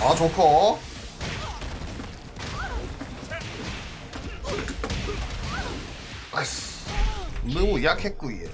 아 좋고 아이씨. 너무 약했구이.